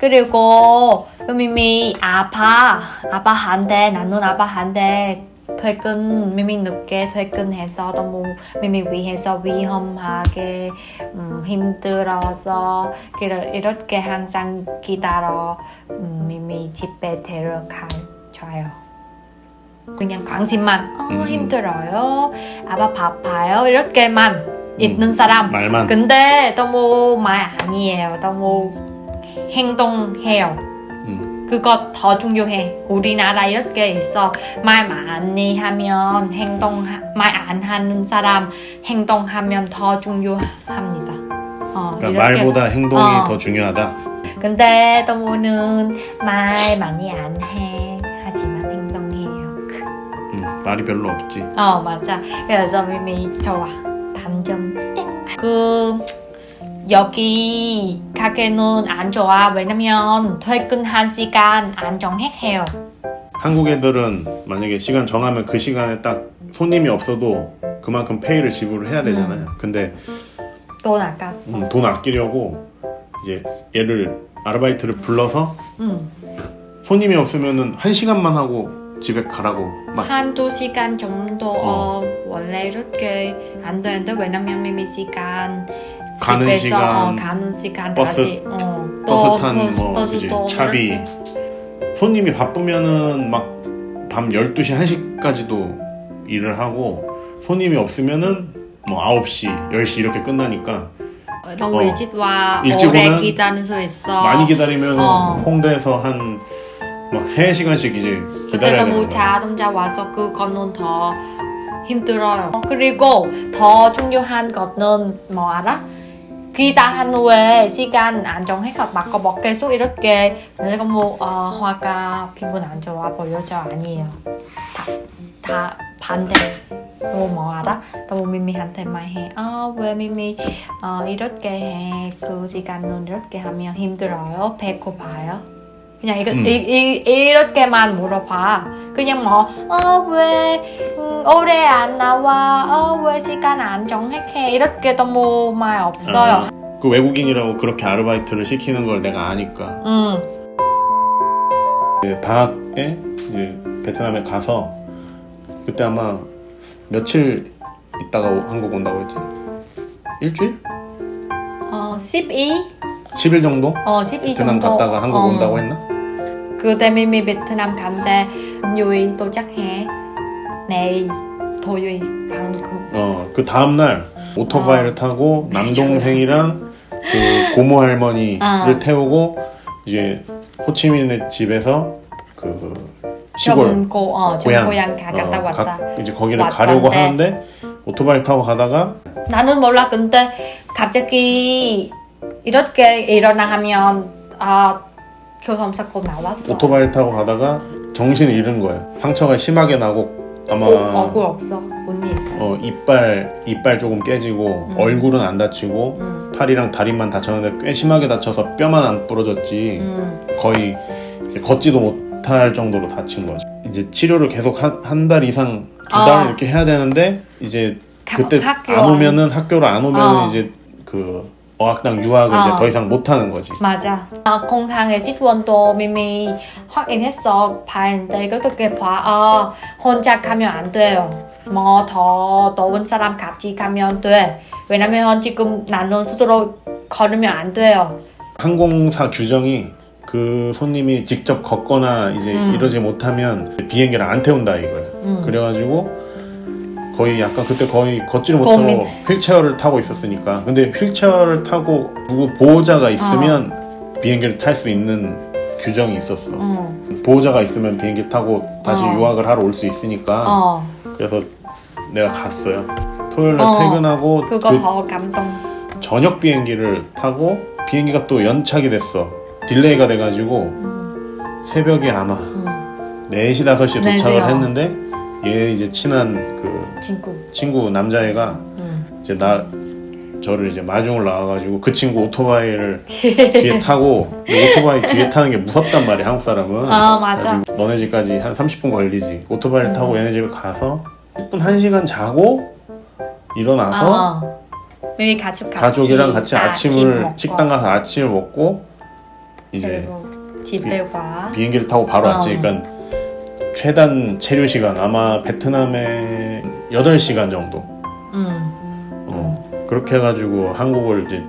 그리고 그 미미 아빠 아빠한테 나는 아빠한테 퇴근 미미 늦게 퇴근해서 너무 미미 위해서 위험하게 음, 힘들어서 이렇게 항상 기다려 음, 미미 집에 데려가줘요. 그냥 관심만 어, 음. 힘들어요. 아빠 바빠요. 이렇게만 있는 사람. 말만 근데 너무 말 아니에요. 너무 행동해요. 음. 그거 더 중요해. 우리나라 이렇게 있어. 말 많이 하면 행동 말 안 하는 사람 행동하면 더 중요합니다. 어, 그러니까. 말보다 행동이 어. 더 중요하다 근데 동무는 말 많이 안 해. 하지만 행동해요. 음, 말이 별로 없지 어 맞아. 그래서 미미 좋아. 단점 땡. 그 여기 가게는 안 좋아. 왜냐면 퇴근한 시간 안 정해요. 한국 애들은 만약에 시간 정하면 그 시간에 딱 손님이 없어도 그만큼 페이를 지불을 해야 되잖아요. 근데 돈 아깝어. 음, 돈 아끼려고 이제 얘를 아르바이트를 불러서 응. 손님이 없으면은 한 시간만 하고 집에 가라고 막 한두 시간 정도 어. 어, 원래 이렇게 안 되는데 왜냐면 미미 시간 가는 시간 어, 가는 시간 버스- 다시 어, 버스 탄 버스- 뭐 버스 그지 또 차비. 손님이 바쁘면은 막 밤 12시 1시까지도 일을 하고 손님이 없으면은 뭐 9시 10시 이렇게 끝나니까 너무 어. 일찍 와 일찍 오래 기다릴 수 있어. 많이 기다리면 어. 홍대에서 한 막 3시간씩 이제 기다려야 되는. 자동차 와서 그거는 더 힘들어요. 그리고 더 중요한 거는 뭐 알아? 기다한 후에 시간 안 정해서 막막 계속 이렇게 내가 뭐 어, 화가 기분 안 좋아 보여져 아니에요. 다, 다 반대. 뭐, 뭐 알아? 너무 미미한테 말해. 아, 왜 미미 어, 이렇게 해? 그 시간은 이렇게 하면 힘들어요. 배고파요. 그냥 이거 음. 이, 이, 이 렇게만 물어봐. 그냥 뭐, 어, 왜 음, 오래 안 나와? 어, 왜 시간 안 정해? 이렇게 너무 말 없어요. 아, 그 외국인이라고 그렇게 아르바이트를 시키는 걸 내가 아니까 음, 그 방학에 이제 베트남에 가서 그때 아마 며칠 있다가 오- 한국 온다고 했지? 일주일? 어, 12? 10일 정도? 어, 12 베트남 정도. 갔다가 한국 어. 온다고 했나? 그때 미미 베트남 간대. 유이 도착해. 내일 토요일 방금. 어, 그 다음 날 오토바이를 타고 남동생이랑 그 고모 할머니를 아. 태우고 이제 호치민의 집에서 그 시골 점고, 어, 고향 가, 갔다 어, 왔다. 가- 이제 거기를 왔- 가려고. 하는데 오토바이 타고 가다가 나는 몰라. 근데 갑자기 이렇게 일어나면 아 교통사고 나왔어. 오토바이 타고 가다가 정신을 잃은 거예요. 상처가 심하게 나고 아마 어, 얼굴 없어. 언니 있어. 어, 이빨 이빨 조금 깨지고 음. 얼굴은 안 다치고 음, 팔이랑 다리만 다쳤는데 꽤 심하게 다쳐서 뼈만 안 부러졌지 음, 거의 걷지도 못할 정도로 다친 거죠. 이제 치료를 계속 한 달 이상 두달 아. 이렇게 해야 되는데 이제 가- 그때 학교 안 오면은 학교를 안 오면은 어. 이제 그 어학당 유학을 어. 이제 더 이상 못 하는 거지. 맞아. 아, 공항에 직원도 미미 확인했어. 봤는데 그렇게 봐. 아, 혼자 가면 안 돼요. 뭐 더 더운 사람 같이 가면 돼. 왜냐면 지금 나는 스스로 걸으면 안 돼요. 항공사 규정이 그 손님이 직접 걷거나 이제 음. 이러지 못하면 비행기를 안 태운다 이거야. 음. 그래가지고 거의 약간 그때 거의 걷지를 못하고 고민. 휠체어를 타고 있었으니까. 근데 휠체어를 타고 누구 보호자가 있으면 비행기를 탈 수 있는 규정이 있었어. 음. 보호자가 있으면 비행기 타고 다시 어. 유학을 하러 올 수 있으니까. 어, 그래서 내가 갔어요. 토요일 날 어. 퇴근하고 그거 그 더 감동. 저녁 비행기를 타고 비행기가 또 연착이 됐어. delay가 돼가지고 음, 새벽에 아마 음. 4시, 5시에 네, 도착을. 했는데 얘 이제 친한 그 친구. 친구 남자애가 음. 이제 나 저를 이제 마중을 나와가지고 그 친구 오토바이를 뒤에 타고 오토바이 뒤에 타는 게 무섭단 말이야 한국 사람은 아, 맞아. 그래가지고 너네 집까지 한 30분 걸리지 오토바이를 음. 타고 얘네 집에 가서 10분 1시간 자고 일어나서 어. 미미 가족 같이 가족이랑 같이 아침 아침을 먹고. 식당 가서 아침을 먹고 이제 집에 와. 비행기를 타고 바로 어. 왔지. 그러니까 최단 체류 시간 아마 베트남에 8시간 정도. 음. 어, 그렇게 해가지고 한국을 이제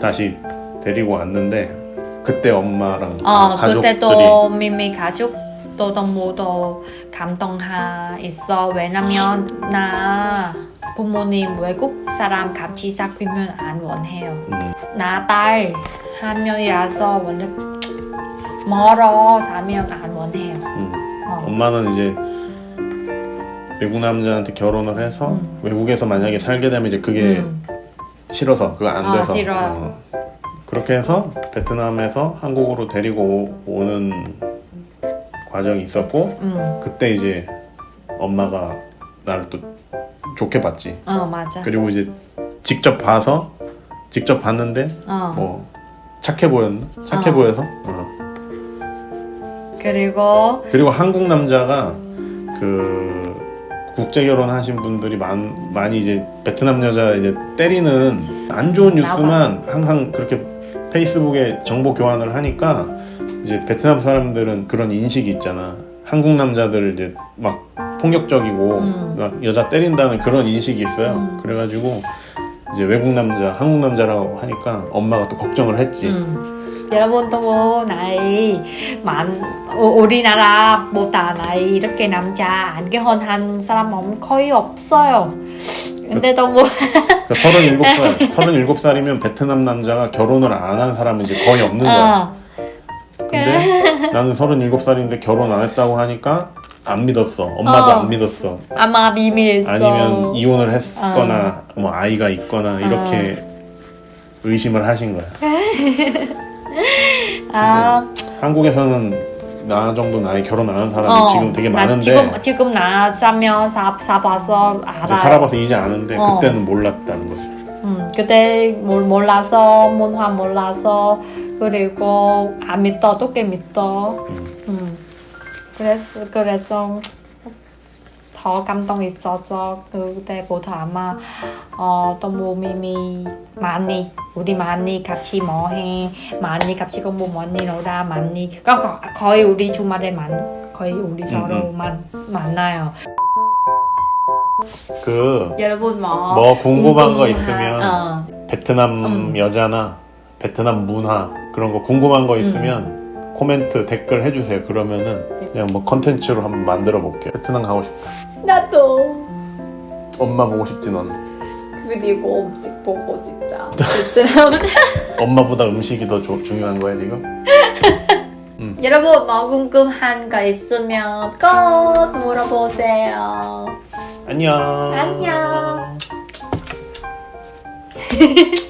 다시 데리고 왔는데 그때 엄마랑 어, 가족들이 그때도 미미 가족도 너무 더 감동하 있어. 왜냐면 나 부모님 외국 사람 같이 사귀면 안 원해요. 음, 나딸 한 명이라서 원래 멀어 사면 안 원해요. 엄마는 이제 외국 남자한테 결혼을 해서 음. 외국에서 만약에 살게 되면 이제 그게 음. 싫어서 그거 안 아, 돼서. 어, 그렇게 해서 베트남에서 한국으로 데리고 오- 오는 과정이 있었고 음. 그때 이제 엄마가 나를 또 좋게 봤지. 어 맞아. 그리고 이제 직접 봐서 직접 봤는데 어. 뭐 착해 보였나? 착해 어. 보여서. 어. 그리고 그리고 한국 남자가 그 국제 결혼하신 분들이 많, 많이 이제 베트남 여자 이제 때리는 안 좋은 뉴스만 항상 그렇게 페이스북에 정보 교환을 하니까 이제 베트남 사람들은 그런 인식이 있잖아. 한국 남자들 이제 막 폭력적이고 음. 막 여자 때린다는 그런 인식이 있어요. 음. 그래가지고 이제 외국 남자, 한국 남자라고 하니까 엄마가 또 걱정을 했지. 음. 여러분 너무 나이 많 우- 우리나라보다 나이 이렇게 남자 안 결혼한 사람은 거의 없어요. 근데 너무 그러니까 37살, 37살이면 베트남 남자가 결혼을 안 한 사람은 이제 거의 없는 거야. 어, 근데 나는 37살인데 결혼 안 했다고 하니까 안 믿었어. 엄마도 어. 안 믿었어. 아마 비밀했어. 아니면 이혼을 했거나 뭐 아이가 있거나 이렇게 의심을 하신 거야. 아, 한국에서는 나 정도 나이 결혼 안 한 사람이 어, 지금 되게 나 많은데 지금 지금 나 살면 사 이제 알아요. 살아봐서 이제 아는데 어. 그때는 몰랐다는 거지. 음, 그때 몰- 몰라서 문화 몰라서 그리고 안 믿어 어떻게 믿어. 음. 음. 그래서 그래서 더 감동 있어서 그때부터 아마 어, 너무 미미 많이 우리 많이 같이 뭐해 많이 같이 공부 많이 놀아 많이 거, 거, 거의 우리 주말에 만 거의 우리 서로만 만나요. 그 여러분 뭐, 뭐 궁금한 거 궁금한- 있으면 어. 베트남 음. 여자나 베트남 문화 그런 거 궁금한 거 있으면 코멘트 댓글 해주세요. 그러면은 그냥 뭐 컨텐츠로 한번 만들어 볼게요. 베트남 가고 싶다. 나도 엄마 보고 싶지 넌. 그리고 음식 보고 싶다. 베트남 엄마보다 음식이 더 조- 중요한 거야 지금? 여러분 뭐 궁금한 거 있으면 꼭 물어보세요. 안녕. 안녕.